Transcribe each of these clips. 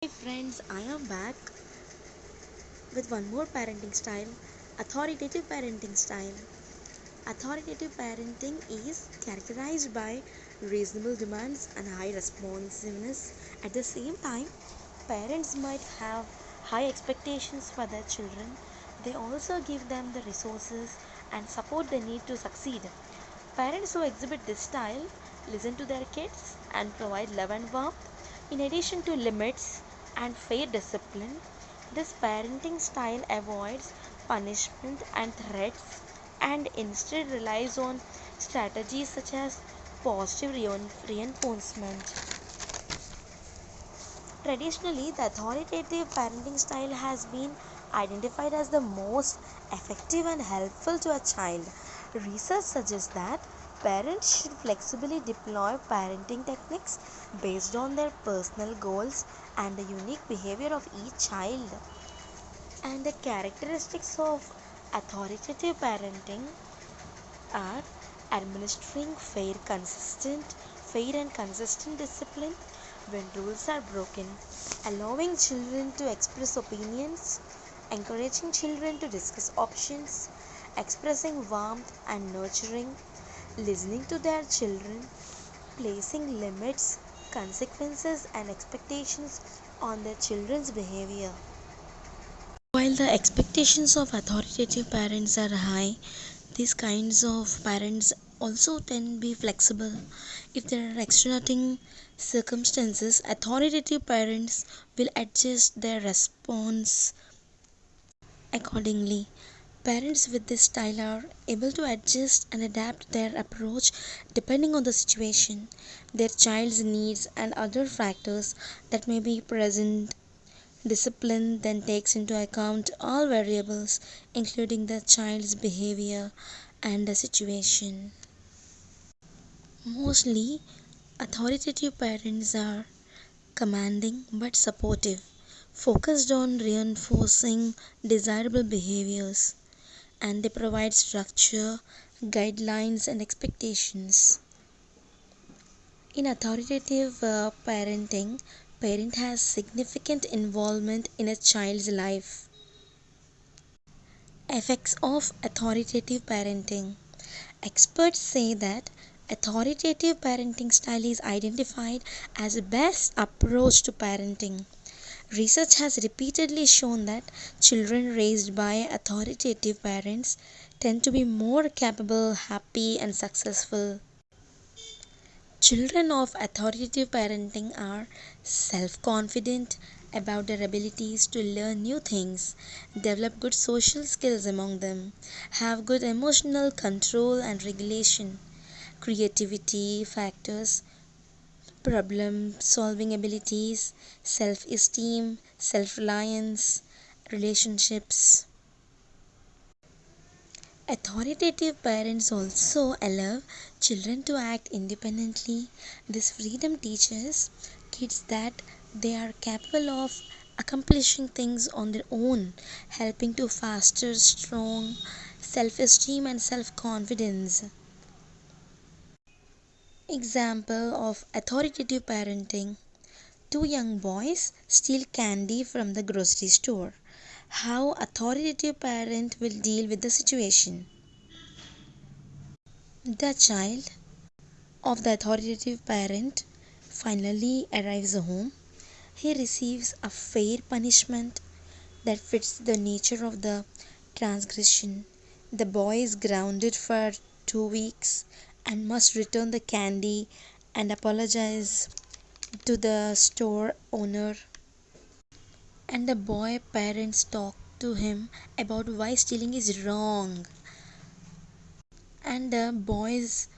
Hi friends, I am back with one more parenting style authoritative parenting style. Authoritative parenting is characterized by reasonable demands and high responsiveness. At the same time, parents might have high expectations for their children. They also give them the resources and support they need to succeed. Parents who exhibit this style listen to their kids and provide love and warmth in addition to limits and fair discipline. This parenting style avoids punishment and threats and instead relies on strategies such as positive reinforcement. Traditionally, the authoritative parenting style has been identified as the most effective and helpful to a child. Research suggests that parents should flexibly deploy parenting techniques based on their personal goals and the unique behavior of each child. And the characteristics of authoritative parenting are administering fair consistent fair and consistent discipline when rules are broken allowing children to express opinions encouraging children to discuss options expressing warmth and nurturing listening to their children placing limits consequences and expectations on their children's behavior. While the expectations of authoritative parents are high these kinds of parents also tend to be flexible. If there are extenuating circumstances authoritative parents will adjust their response accordingly parents with this style are able to adjust and adapt their approach depending on the situation their child's needs and other factors that may be present. Discipline then takes into account all variables including the child's behavior and the situation. Mostly authoritative parents are commanding but supportive focused on reinforcing desirable behaviors and they provide structure guidelines and expectations. In authoritative uh, parenting parent has significant involvement in a child's life. Effects of authoritative parenting. Experts say that authoritative parenting style is identified as the best approach to parenting research has repeatedly shown that children raised by authoritative parents tend to be more capable happy and successful. Children of authoritative parenting are self confident about their abilities to learn new things, develop good social skills among them, have good emotional control and regulation, creativity factors, problem solving abilities, self esteem, self reliance, relationships. Authoritative parents also allow children to act independently. This freedom teaches kids that they are capable of accomplishing things on their own, helping to foster strong self esteem and self confidence. Example of authoritative parenting Two young boys steal candy from the grocery store. How authoritative parent will deal with the situation. The child of the authoritative parent finally arrives home. He receives a fair punishment that fits the nature of the transgression. The boy is grounded for two weeks and must return the candy and apologize to the store owner. And the boy parents talk to him about why stealing is wrong. And the boy's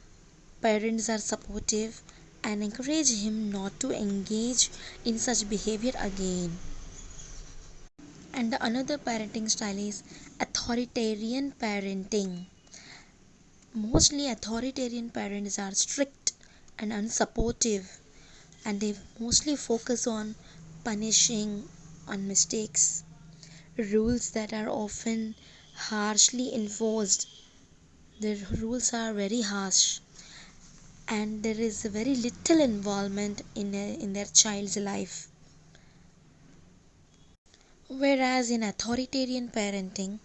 parents are supportive and encourage him not to engage in such behavior again. And the another parenting style is authoritarian parenting. Mostly authoritarian parents are strict and unsupportive and they mostly focus on punishing on mistakes. Rules that are often harshly enforced the rules are very harsh and there is very little involvement in, a, in their child's life. Whereas in authoritarian parenting,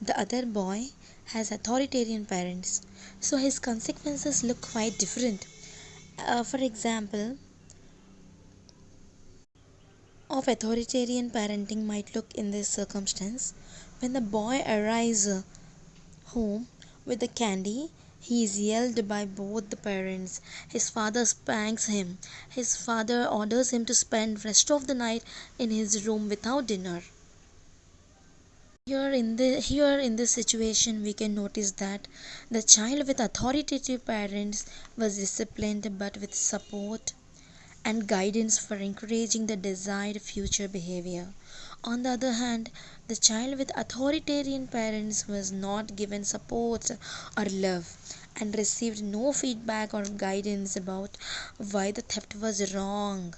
the other boy has authoritarian parents, so his consequences look quite different. Uh, for example, of authoritarian parenting might look in this circumstance. When the boy arrives home with the candy he is yelled by both the parents. His father spanks him. His father orders him to spend rest of the night in his room without dinner here in the here in this situation we can notice that the child with authoritative parents was disciplined but with support and guidance for encouraging the desired future behavior. On the other hand, the child with authoritarian parents was not given support or love and received no feedback or guidance about why the theft was wrong.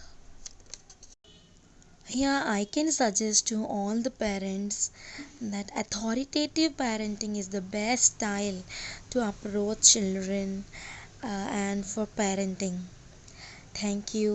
Here, I can suggest to all the parents that authoritative parenting is the best style to approach children uh, and for parenting. Thank you.